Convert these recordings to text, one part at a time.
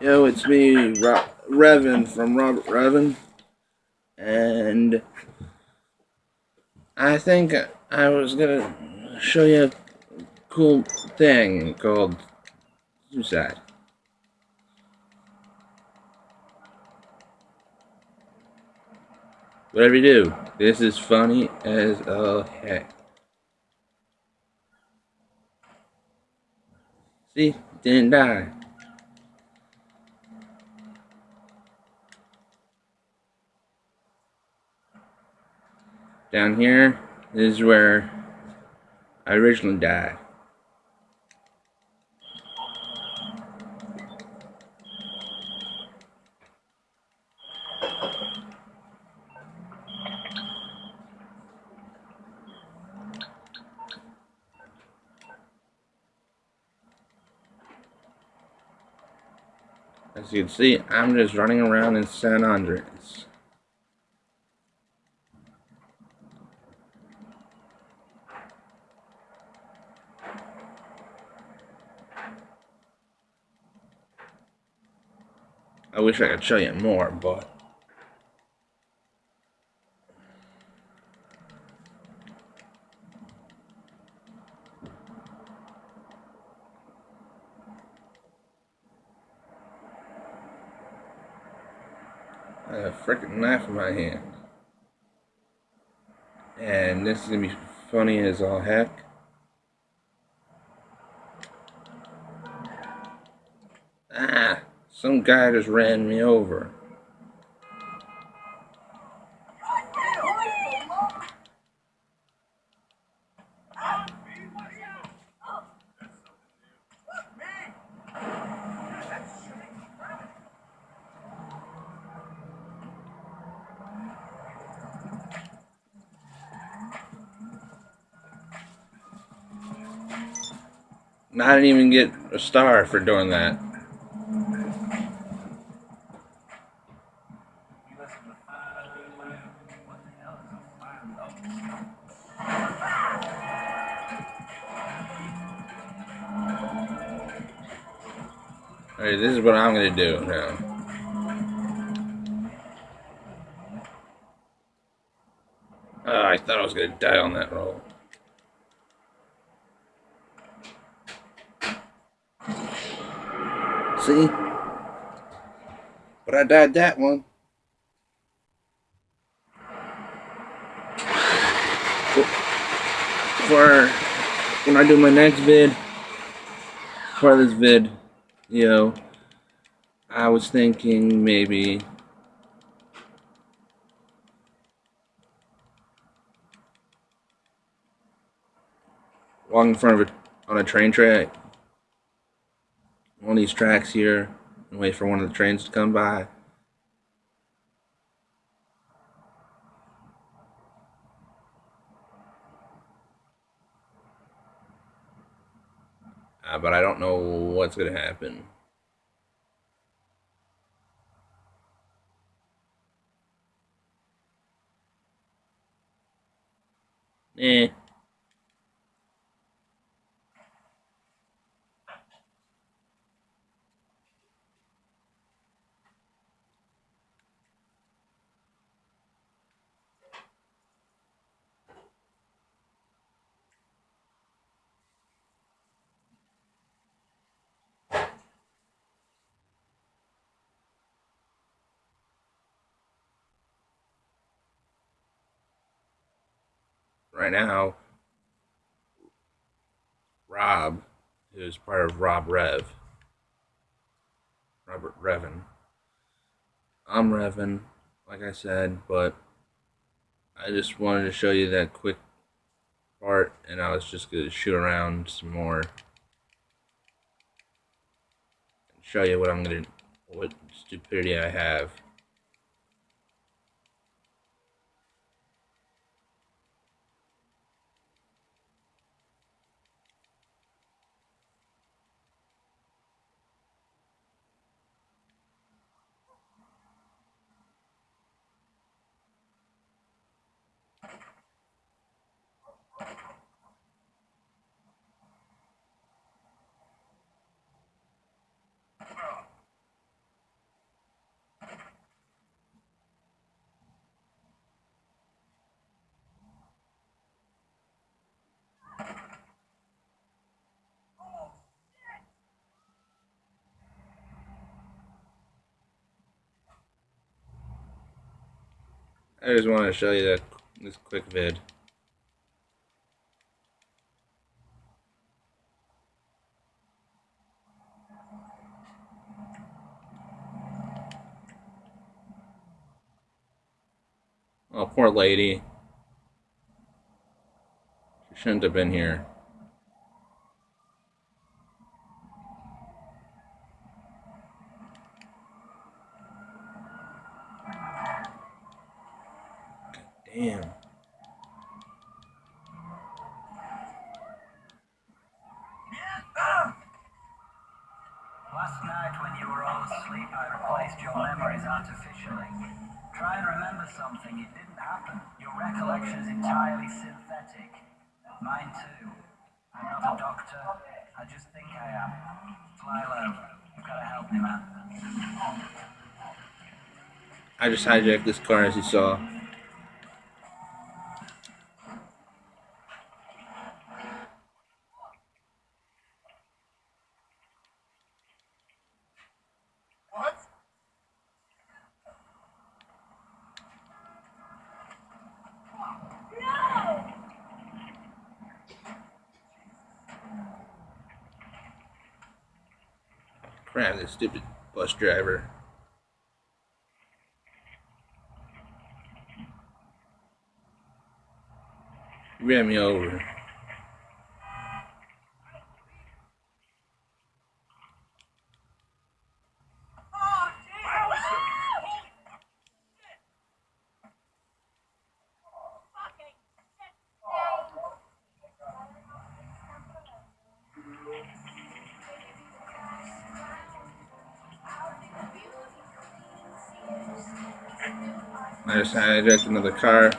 Yo, it's me, Ro Revan from Robert Revan, and I think I was gonna show you a cool thing called suicide. Whatever you do, this is funny as a heck. See, didn't die. Down here is where I originally died. As you can see, I'm just running around in San Andreas. Wish I could show you more, but I have a freaking knife in my hand. And this is gonna be funny as all heck. Some guy just ran me over. I didn't even get a star for doing that. Alright, this is what I'm gonna do now. Oh, I thought I was gonna die on that roll. See? But I died that one. For when I do my next vid, for this vid, you know, I was thinking maybe walking in front of it on a train track of these tracks here and wait for one of the trains to come by. But I don't know what's going to happen. Eh. Right now, Rob, who's part of Rob Rev, Robert Revan. I'm Revan, like I said, but I just wanted to show you that quick part, and I was just going to shoot around some more and show you what I'm going to, what stupidity I have. I just want to show you that this quick vid. Oh, poor lady. She shouldn't have been here. Damn. Last night when you were all asleep, I replaced your memories artificially. Try and remember something. It didn't happen. Your recollection is entirely synthetic. Mine too. I'm not a doctor. I just think I am. Fly low. You've got to help me, man. I just hijacked this car as you saw. Crap, this stupid bus driver. Ran me over. I just hijacked another car.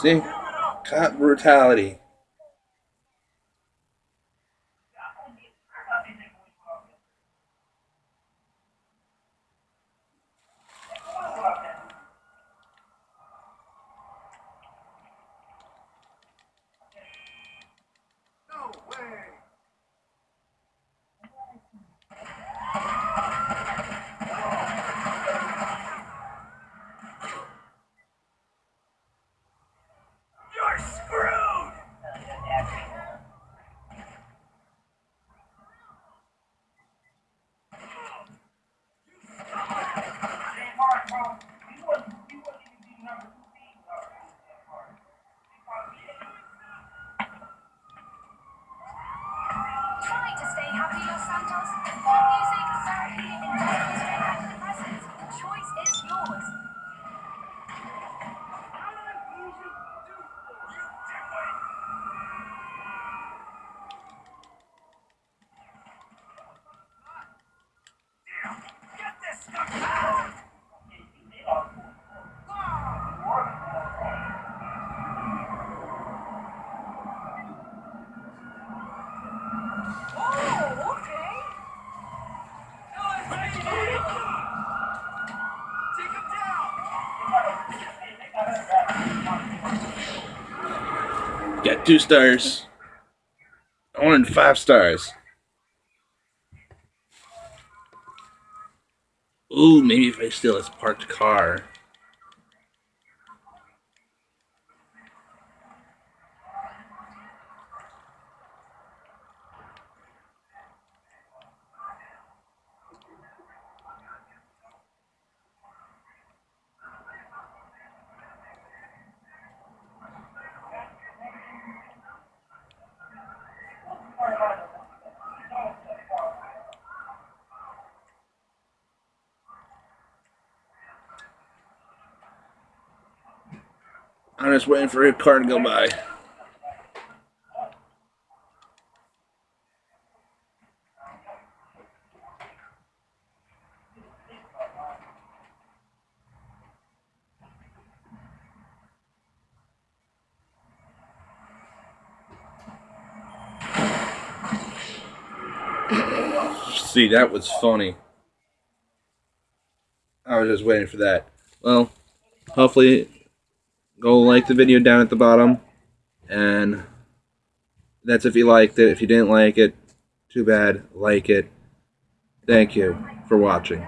See? Cop brutality. Two stars. I wanted five stars. Ooh, maybe if I steal his parked car. I'm just waiting for a car to go by. See, that was funny. I was just waiting for that. Well, hopefully go like the video down at the bottom. And that's if you liked it. If you didn't like it, too bad. Like it. Thank you for watching.